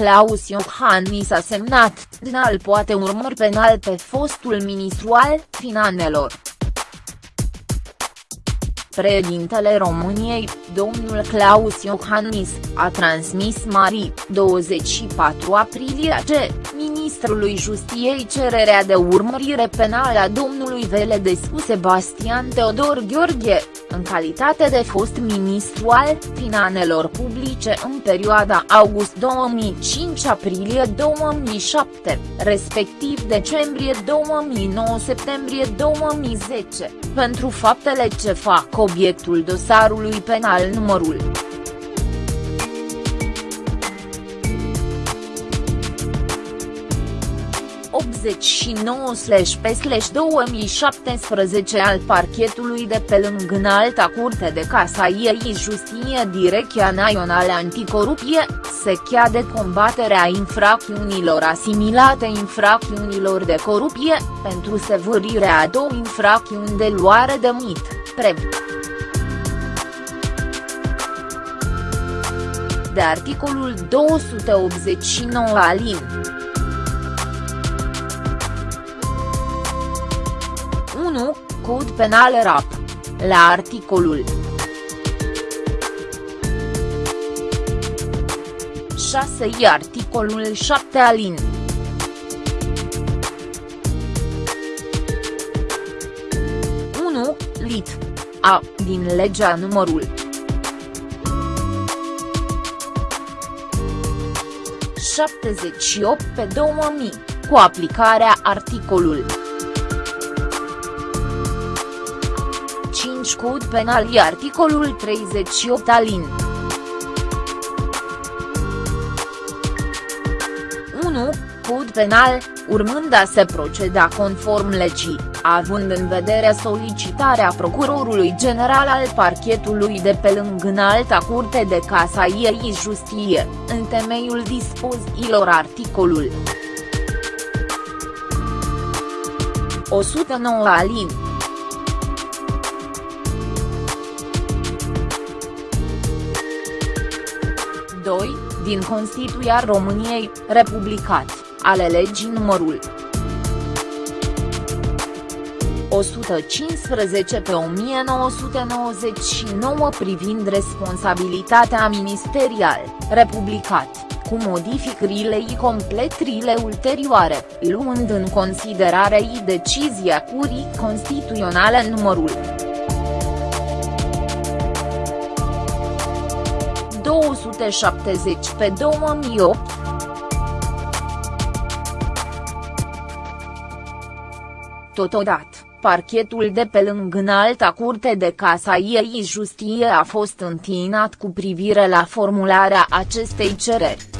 Claus Iohannis a semnat, Dnal poate urmări penal pe fostul ministru al finanțelor. Președintele României, domnul Claus Iohannis, a transmis Marii, 24 aprilie ce, ministrului Justiei cererea de urmărire penală a domnului Veledescu Sebastian Teodor Gheorghe, în calitate de fost ministru al finanțelor publice în perioada august 2005-aprilie 2007, respectiv decembrie 2009-septembrie 2010, pentru faptele ce fac obiectul dosarului penal numărul 89-P-2017 al parchetului de pe lângă Înalta Curte de Casaie și Justie Direcția Națională Anticorupie, se chiade combaterea infracțiunilor asimilate infracțiunilor de corupție, pentru sevârirea a două infracțiuni de luare de mit, PREB. de articolul 289 alin. 1, Cod Penal RAP. La articolul 6 i articolul 7 alin. lit. A, din legea numărul 78 pe 2000, cu aplicarea articolul 5 Cod Penal și articolul 38 alin. 1. Cod Penal, urmând a se proceda conform legii, având în vedere solicitarea Procurorului General al Parchetului de pe lângă Înalta Curte de Casaie și Justie, în temeiul dispoziilor articolul 109 alin. 2, din Constituția României, republicat, ale legii numărul 115 pe 1999 privind responsabilitatea ministerială, republicat, cu modificările și completările ulterioare, luând în considerare și decizia Curii Constituționale numărul 270 pe 2008. Totodată, parchetul de pe lângă Înalta Curte de Casaie și Justie a fost întinat cu privire la formularea acestei cereri.